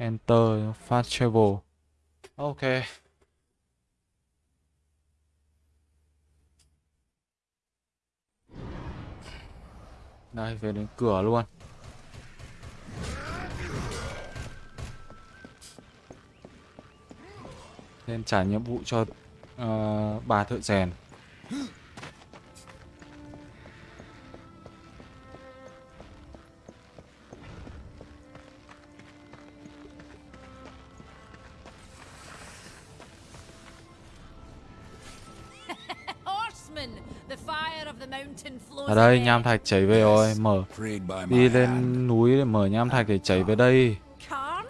Enter fast travel. Ok. Đây về đến cửa luôn. Nên trả nhiệm vụ cho uh, bà thợ rèn. Ở đây nham thạch chảy về rồi, mở đi lên núi để mở nham thạch để chảy về đây.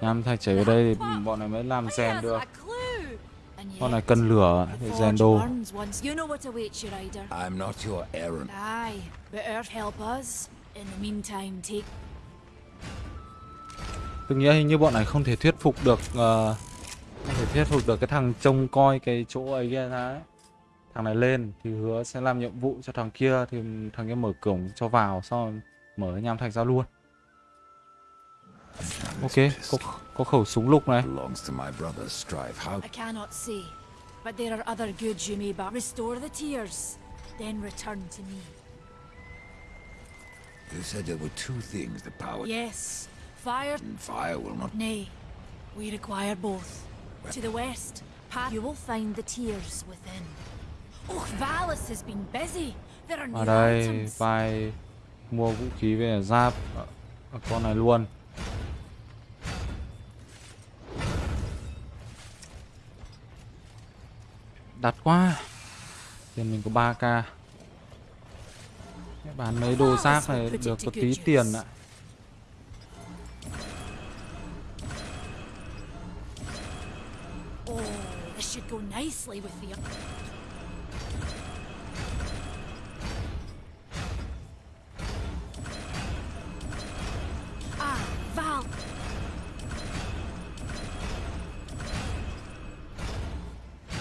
Nham thạch chảy về đây thì bọn này mới làm rèn được. Con này cần lửa để rèn đồ. I'm not your errand. Aye, but Earth help us. In the meantime, take Tôi nghĩ hình như bọn này không thể thuyết phục được uh, không thể thuyết phục được cái thằng trông coi cái chỗ ấy kia ra ấy. Thằng này lên thì hứa sẽ làm nhiệm vụ cho thằng kia thì thằng kia mở cổng cho vào xong rồi mở nham thạch ra luôn. Ok, có, có khẩu súng lục này. But there are other goods you may buy. Restore the tears, then return to me. you said there were two things the power Yes, fire. and fire will not Nay, we require both. To the west, path, you will find the tears within. Ở new đây vai mua vũ khí về giáp ở con này luôn. Đắt quá. Tiền mình có 3k. Bán mấy đồ giáp này được có tí tiền ạ. Oh, this should go nicely with the.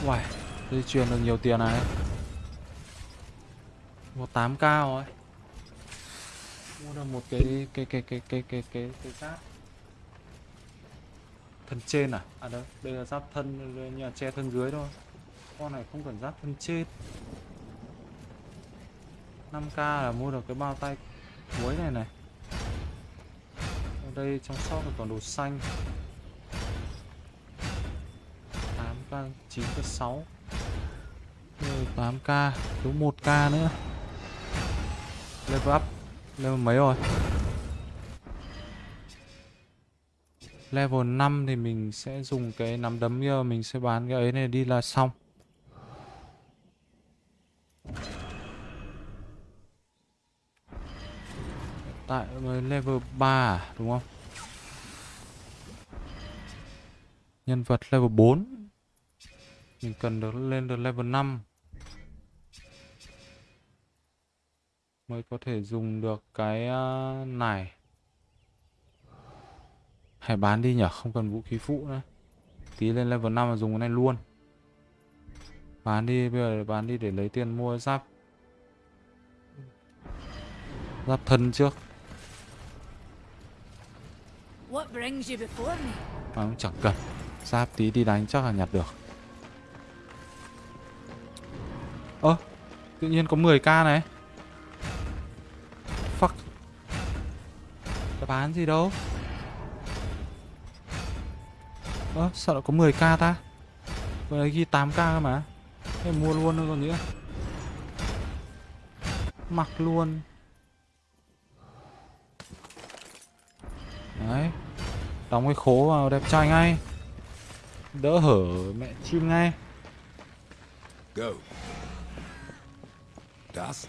Uầy, dây chuyền được nhiều tiền này. một tám k rồi. Mua được một cái cái cái cái cái cái cái cái giáp. Thân trên à? À đâu, đây là giáp thân nhà che thân dưới thôi. Con này không cần giáp thân trên. 5k là mua được cái bao tay muối này này. Ở đây trong shop là còn đồ xanh. 9k, 6 Rồi 8k, thiếu 1k nữa. Level up Level mấy rồi? Level 5 thì mình sẽ dùng cái nắm đấm kia Mình sẽ bán cái ấy này đi là xong. Tại mới level 3 đúng không? Nhân vật level 4 mình cần được lên được level 5 Mới có thể dùng được cái ờ, này. Hay bán đi nhở Không cần vũ khí phụ nữa. Tí lên level 5 mà dùng cái này luôn. Bán đi Bây giờ bán đi để lấy tiền mua giáp. Giáp thân trước? Mà cũng chẳng cần. Giáp tí đi đánh chắc là nhặt được Ơ à, Tự nhiên có 10k này. Fuck. Đáp án gì đâu? Ơ à, sao lại có 10k ta? Vừa nãy ghi 8k cơ mà. Thế mua luôn thôi còn nữa. Mặc luôn. Đấy. Đóng cái khố vào đẹp trai ngay. Đỡ hở mẹ chim ngay. Go. Dust.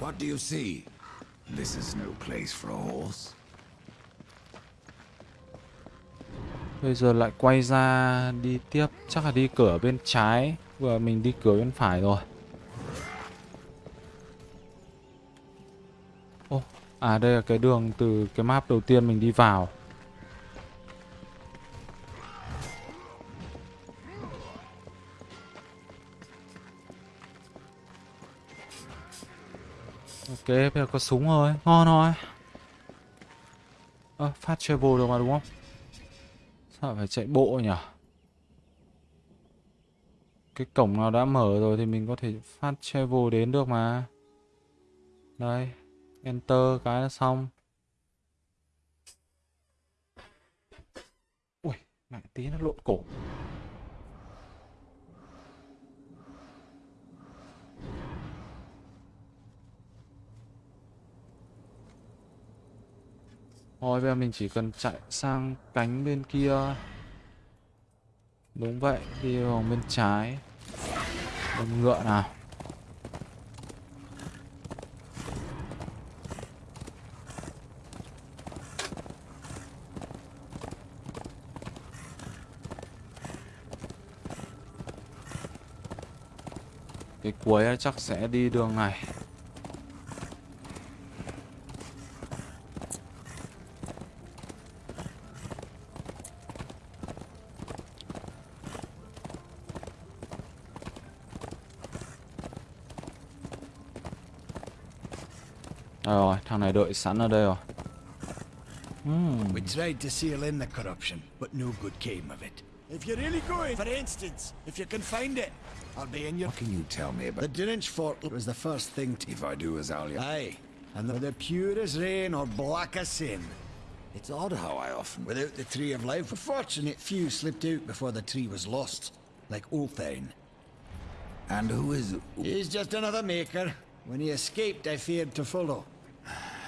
What do you see? This is no place for a horse. Bây giờ lại quay ra đi tiếp Chắc là đi cửa bên trái Vừa mình đi cửa bên phải rồi Ô, à đây là cái đường từ cái map đầu tiên mình đi vào Ok, bây giờ có súng rồi, ngon rồi Ơ, phát travel được mà đúng không? Sao phải chạy bộ nhỉ? Cái cổng nào đã mở rồi thì mình có thể phát travel đến được mà. Đây, enter cái là xong. Ui, mẹ tí nó lộn cổ. Thôi bây giờ mình chỉ cần chạy sang cánh bên kia. Đúng vậy, đi vào bên trái. Đâm ngựa nào. Cái cuối chắc sẽ đi đường này. Thằng này đợi sẵn ở đây rồi. We tried to seal in the corruption, but no good came of it. If you're really going, for instance, if you can find it, I'll be in your... What can you tell me about... The about Dunwich Fort was the first thing to... if I do as Alia? Aye, and they're the pure as rain or black as sin. It's odd how I often Without the Tree of Life, a fortunate few slipped out before the tree was lost, like Ulthane. And who is He's just another maker. When he escaped, I feared to follow.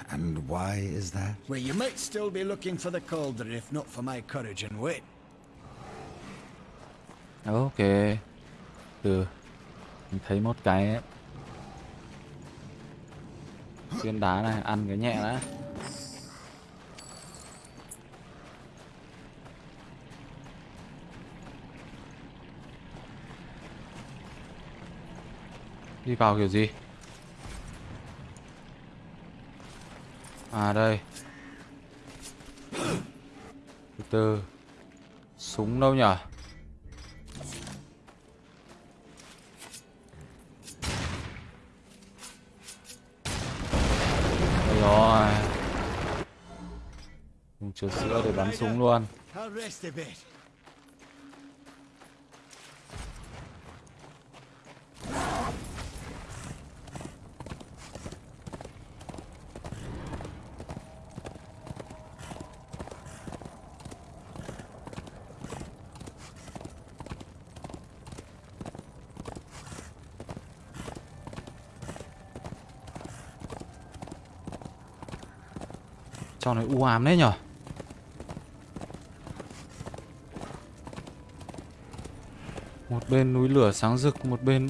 And why is that? Well, you might still be looking for the cauldron if not for my courage and wit. Ok. Từ. Mình thấy một cái ấy. Viên đá này, ăn cái nhẹ đã. Đi vào kiểu gì? À đây. Từ từ. Súng đâu nhở? Đây rồi. Dùng chứa sữa để bắn súng luôn. Cho rest này u ám đấy nhở? Một bên núi lửa sáng rực, Một bên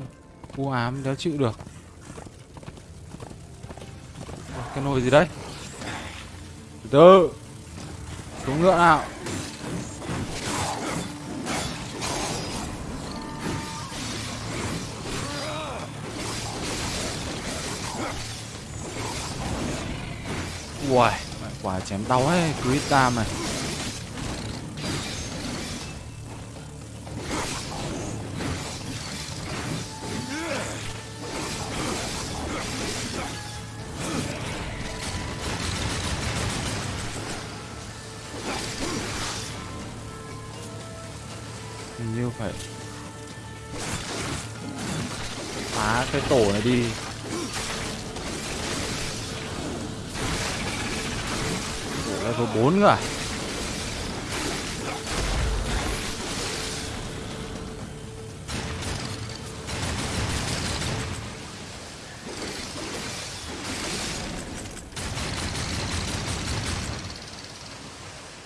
u ám đéo chịu được. Cái nồi gì đấy? Từ từ, Xuống ngựa nào. Uầy quả chém đau ấy quý ta này. Như phải phá cái tổ này đi. Level 4 cơ à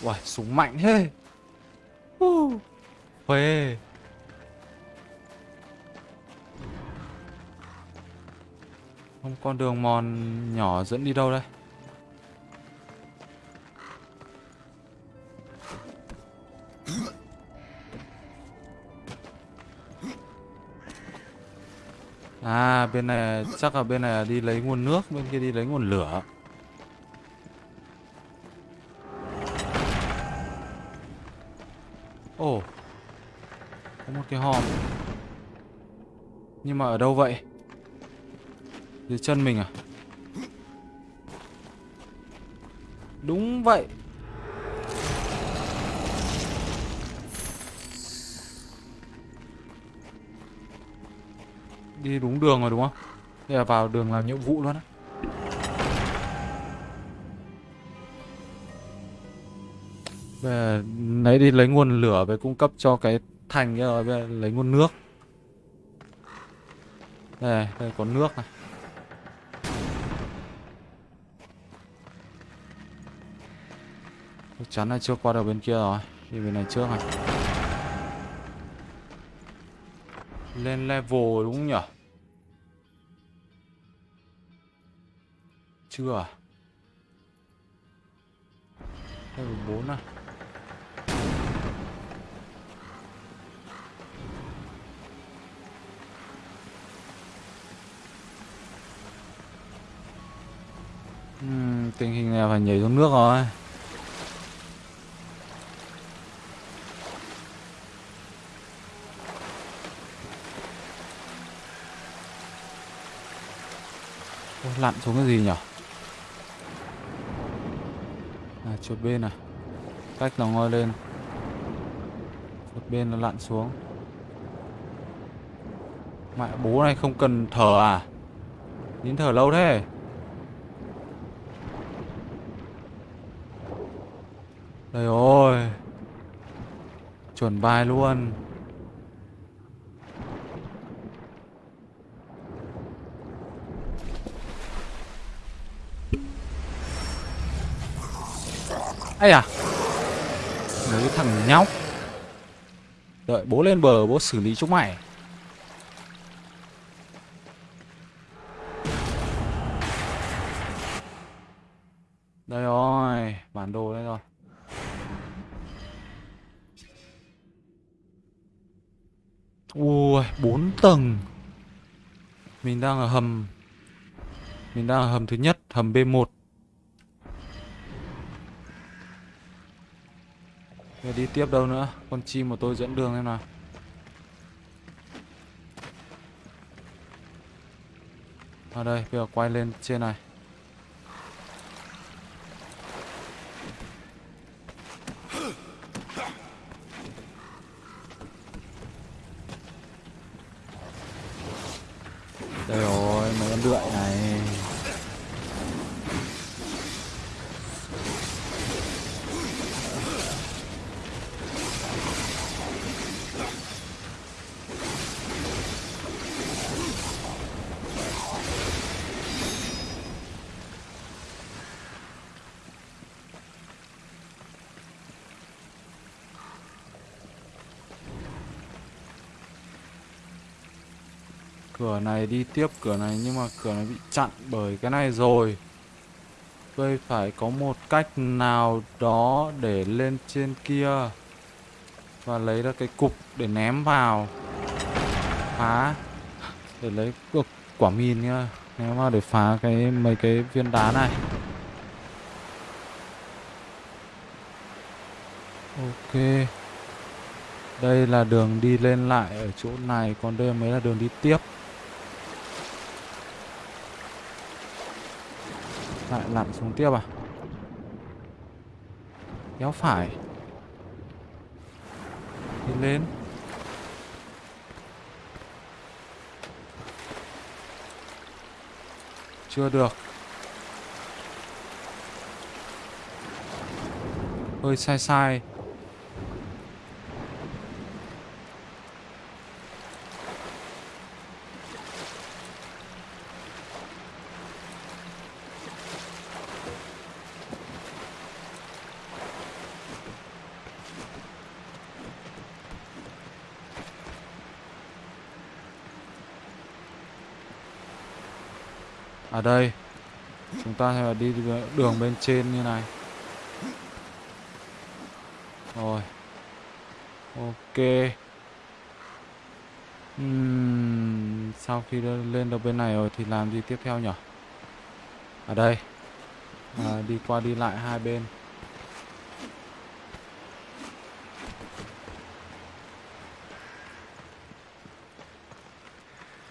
Uầy, súng mạnh thế. Uh, Phê Không con đường mòn nhỏ dẫn đi đâu đây? À bên này chắc là bên này là đi lấy nguồn nước, Bên kia đi lấy nguồn lửa. Ồ, Có một cái hòm. Nhưng mà ở đâu vậy? Dưới chân mình à? Đúng vậy. Đi đúng đường rồi đúng không? Đây là vào đường làm nhiệm vụ luôn á. Bây giờ lấy đi lấy nguồn lửa về cung cấp cho cái thành kia rồi, bây giờ lấy nguồn nước. Đây đây có nước này. Chắc chắn là chưa qua được bên kia rồi, đi bên này trước này. Lên level đúng không nhỉ chưa à? Level 4 à? Uhm, tình hình này phải nhảy xuống nước rồi. Lặn xuống cái gì nhỉ? À chuột bên này cách nó ngoi lên. Chuột bên nó lặn xuống. Mẹ bố này không cần thở à? Đến thở lâu thế. Đây ôi, Chuẩn bài luôn. Ấy à Mấy thằng nhóc. Đợi bố lên bờ bố xử lý chúng mày. Đây rồi Bản đồ đây rồi. Ui, bốn tầng. Mình đang ở hầm. Mình đang ở hầm thứ nhất, hầm B1 Để đi tiếp đâu nữa Con chim của tôi dẫn đường em nào. Ở đây, bây giờ quay lên trên này. Đây rồi, mấy con đượi này. Cửa này đi tiếp cửa này, nhưng mà cửa này bị chặn bởi cái này rồi. Tôi phải có một cách nào đó để lên trên kia Và lấy ra cái cục để ném vào. Phá. Để lấy được quả mìn nhá Ném vào để phá cái, mấy cái viên đá này. Ok. Đây là đường đi lên lại ở chỗ này, Còn đây mới là đường đi tiếp. Lại lặn xuống tiếp à? Kéo phải. Đi lên. Chưa được. Hơi sai sai. Ở đây chúng ta sẽ đi đường bên trên như này. Rồi. Ok. Uhm, sau khi lên được bên này rồi thì làm gì tiếp theo nhỉ ở đây. À, đi qua đi lại hai bên.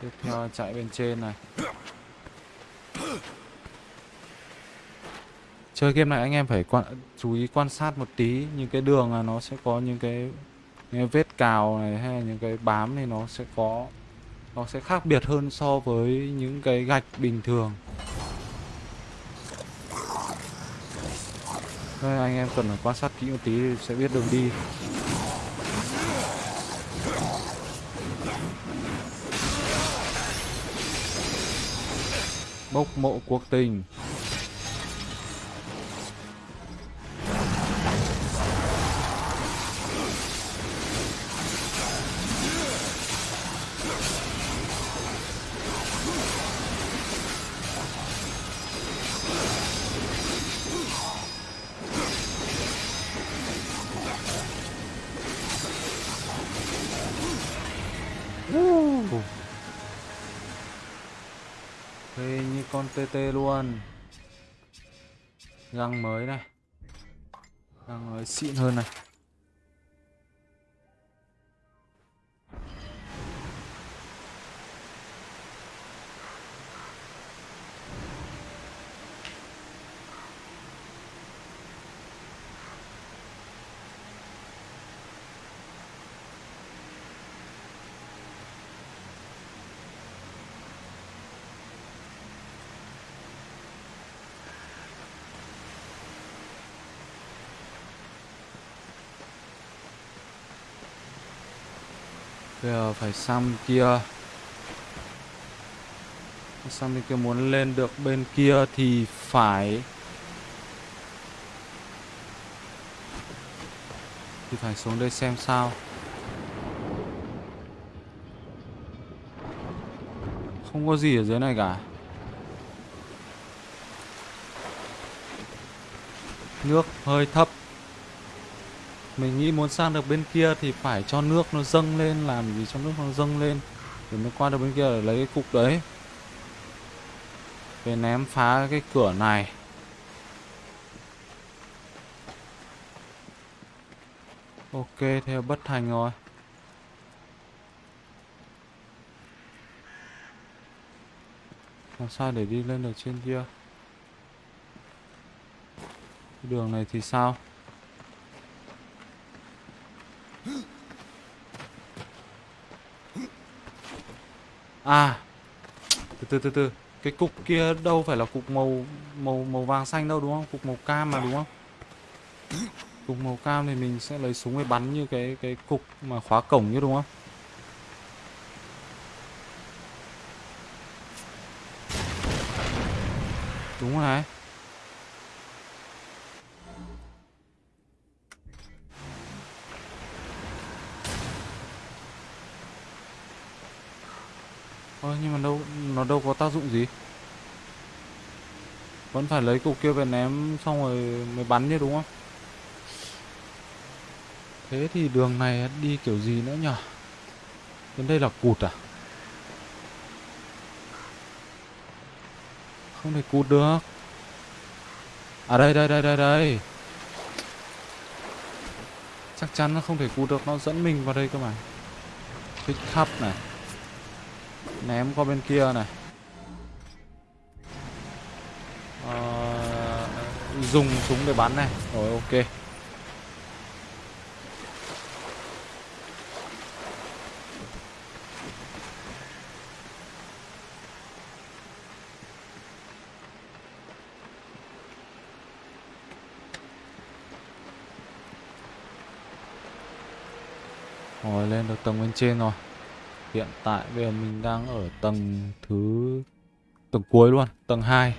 Tiếp theo chạy bên trên này. Chơi game này anh em phải quan, chú ý quan sát một tí. Những cái đường là nó sẽ có những cái, những cái vết cào này hay là những cái bám thì nó sẽ có nó sẽ khác biệt hơn so với những cái gạch bình thường. Đây, anh em cần phải quan sát kỹ một tí sẽ biết đường đi. Bốc mộ cuộc tình. Con TT luôn. Găng mới này. Găng mới xịn hơn này. Bây giờ phải sang kia. Sang bên kia muốn lên được bên kia thì phải. Thì phải xuống đây xem sao. Không có gì ở dưới này cả. Nước hơi thấp mình nghĩ muốn sang được bên kia thì phải cho nước nó dâng lên, làm gì cho nước nó dâng lên để mới qua được bên kia để lấy cái cục đấy. Về ném phá cái cửa này. Ok, theo bất thành rồi. Làm sao để đi lên được trên kia? Đường này thì sao? À Từ từ từ từ. Cái cục kia đâu phải là cục màu màu màu vàng xanh đâu đúng không? Cục màu cam mà đúng không? Cục màu cam thì mình sẽ lấy súng để bắn như cái cái cục mà khóa cổng như đúng không? Đúng rồi. này nhưng mà đâu, nó đâu có tác dụng gì. Vẫn phải lấy cục kia về ném, xong rồi mới bắn chứ, đúng không? Thế thì đường này đi kiểu gì nữa nhở? Đến đây là cụt à? Không thể cụt được. À đây đây đây đây đây. Chắc chắn nó không thể cụt được, Nó dẫn mình vào đây cơ mà. Pick up này ném qua bên kia này. À, dùng súng để bắn này. Rồi ok. Rồi lên được tầng bên trên rồi. Hiện tại bây giờ mình đang ở tầng thứ tầng cuối luôn, tầng 2.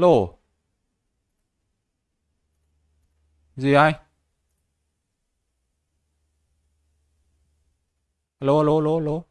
Lỗ Gì anh? Lô lô lô lô.